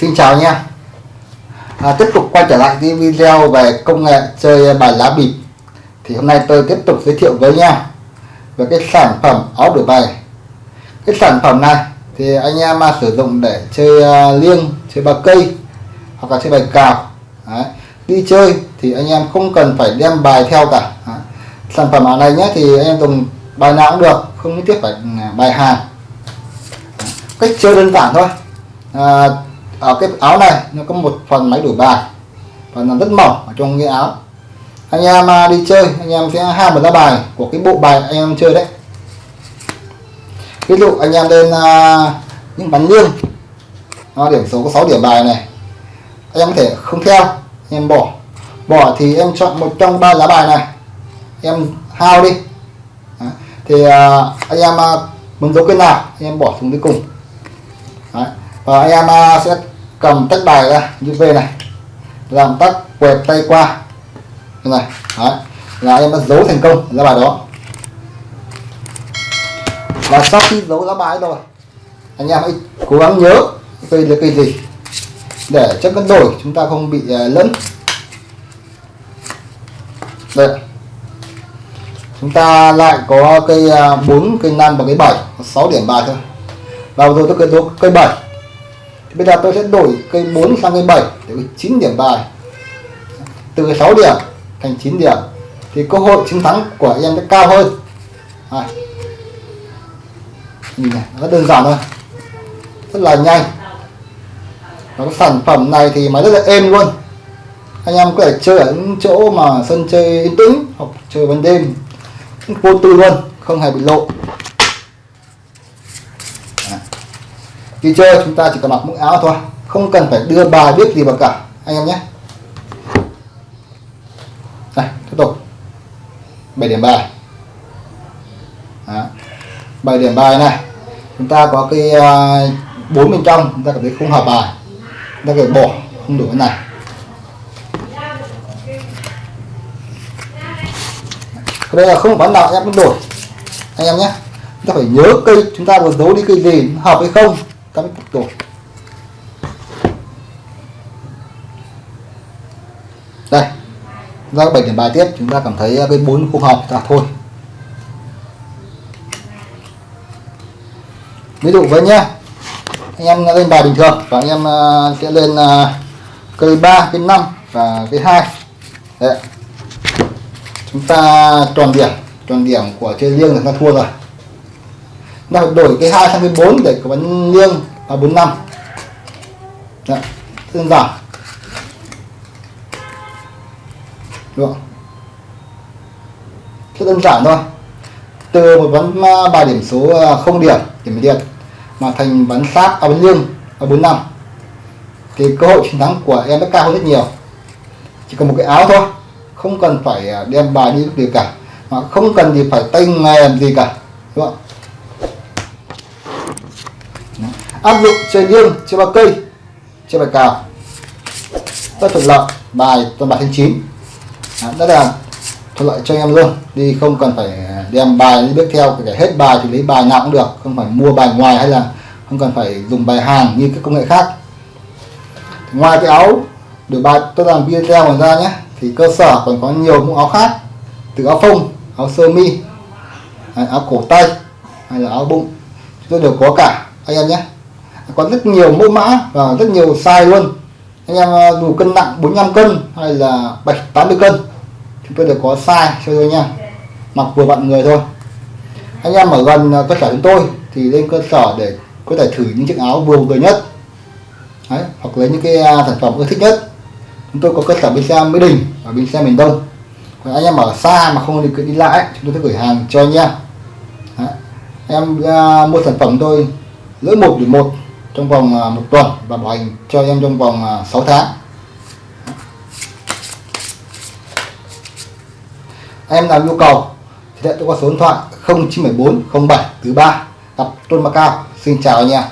xin chào nha. À, tiếp tục quay trở lại cái video về công nghệ chơi bài lá bịp. Thì hôm nay tôi tiếp tục giới thiệu với nha về cái sản phẩm áo đổi bài. Cái sản phẩm này thì anh em mà sử dụng để chơi à, liêng chơi bài cây hoặc là chơi bài cào Đấy. đi chơi thì anh em không cần phải đem bài theo cả Đấy. sản phẩm áo này nhé thì anh em dùng bài nào cũng được không nhất thiết phải à, bài hàng cách chơi đơn giản thôi. À, ở cái áo này nó có một phần máy đổi bài. Và nó rất mỏng ở trong cái áo. Anh em à, đi chơi anh em sẽ ham một lá bài của cái bộ bài anh em chơi đấy. Ví dụ anh em lên uh, những bắn liêng nó điểm số có 6 điểm bài này. Anh em có thể không theo anh em bỏ. Bỏ thì em chọn một trong ba lá bài này. Em hao đi. Thì uh, anh em uh, muốn dấu cái nào anh em bỏ xuống cuối cùng và anh em à, sẽ cầm tách bài ra như V này. Làm tắt quẹt tay qua. Như này, Đấy. là em đã giấu thành công ra bài đó. Và sau khi giấu ra bài rồi, anh em hãy cố gắng nhớ cây là cây gì, để chất cân đổi chúng ta không bị à, lẫn. Đây. Chúng ta lại có cây à, 4 cây 5 và cây 7 6 điểm bài thôi. Và rồi tôi kết thúc cây 7 bây giờ tôi sẽ đổi cây 4 sang cây 7 để 9 điểm bài. Từ 6 điểm thành 9 điểm, thì cơ hội chiến thắng của em sẽ cao hơn. À. nhìn này rất đơn giản thôi. Rất là nhanh. Và cái sản phẩm này thì máy rất là êm luôn. Anh em có thể chơi ở những chỗ mà sân chơi yên tĩnh hoặc chơi ban đêm. Vô tư luôn, không hề bị lộ. Khi chơi chúng ta chỉ cần mặc mũ áo thôi, không cần phải đưa bài biết gì vào cả, anh em nhé. Này tiếp tục. 7 điểm bài. Đó. 7 điểm bài này, chúng ta có cái ờ, bốn bên trong, chúng ta cảm thấy không hợp bài. Chúng ta phải bỏ, không đủ cái này. Đây là không bán nào, em cũng đổi. Anh em nhé, chúng ta phải nhớ cây, chúng ta vừa giấu đi cây gì hợp hay không cắm cột. Đây ra bảy điểm bài tiếp chúng ta cảm thấy à, cái bốn không hợp là thôi. Ví dụ với nhá, anh em lên bài bình thường, và anh em à, sẽ lên à, cây 3 cây 5 và cây 2 Đấy. chúng ta tròn điểm tròn điểm của chơi riêng là ta thua rồi ta đổi cái 2 sang cái 4 để có bắn liêng và 45 Đấy. Dạ, đơn giản. Được rất đơn giản thôi. Từ một bắn à, bài điểm số à, không điểm điểm điện mà thành bắn sát à, bắn liêng ở 45 thì cơ hội chiến thắng của em đã cao hơn rất nhiều. Chỉ cần một cái áo thôi. Không cần phải à, đem bài đi gì cả. Mà không cần gì phải tay nghề làm gì cả. Đúng không? Áp dụng trên liêng trên ba cây, trên bài cào rất thuận lợi, bài toàn bài thanh chín. Rất là thuận lợi cho em luôn. Đi không cần phải đem bài đi bước theo phải hết bài thì lấy bài nào cũng được. Không phải mua bài ngoài hay là không cần phải dùng bài hàng như các công nghệ khác. Ngoài cái áo đổi bài tôi làm video còn ra nhé. Thì cơ sở còn có nhiều mẫu áo khác. Từ áo phông, áo sơ mi à, áo cổ tay, hay là áo bụng. Chúng tôi đều có cả. Anh em nhé có rất nhiều mẫu mã và rất nhiều size luôn. Anh em à, dù cân nặng 45 cân hay là 80 cân chúng tôi đều có size cho tôi nha. Mặc vừa vặn người thôi. Anh em ở gần à, cơ sở chúng tôi thì lên cơ sở để có thể thử những chiếc áo vừa người nhất. Đấy, hoặc lấy những cái à, sản phẩm ưa thích nhất. Chúng tôi có cơ sở bên xe Mỹ Đình và bên xe miền Đông. Còn anh em ở xa mà không được đi lại chúng tôi sẽ gửi hàng cho anh em. Đấy. em uh, mua sản phẩm tôi lỗi một điểm một trong vòng à, một tuần và bảo hành cho em trong vòng à, 6 tháng. Em làm nhu cầu, thì hãy cho qua số điện thoại 0974 07 thứ ba gặp Tôn Macao xin chào anh em.